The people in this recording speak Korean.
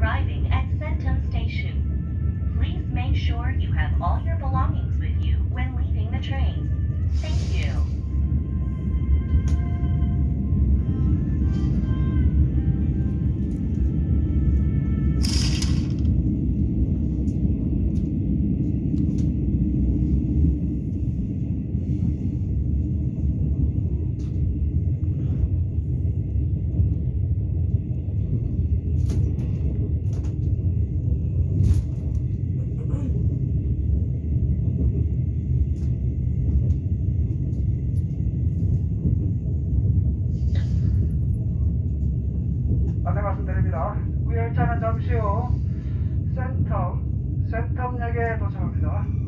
arriving at Centum Station. Please make sure you have all your belongings 말씀드립니다. 우열차는 잠시 후 센텀, 센텀역에 도착합니다.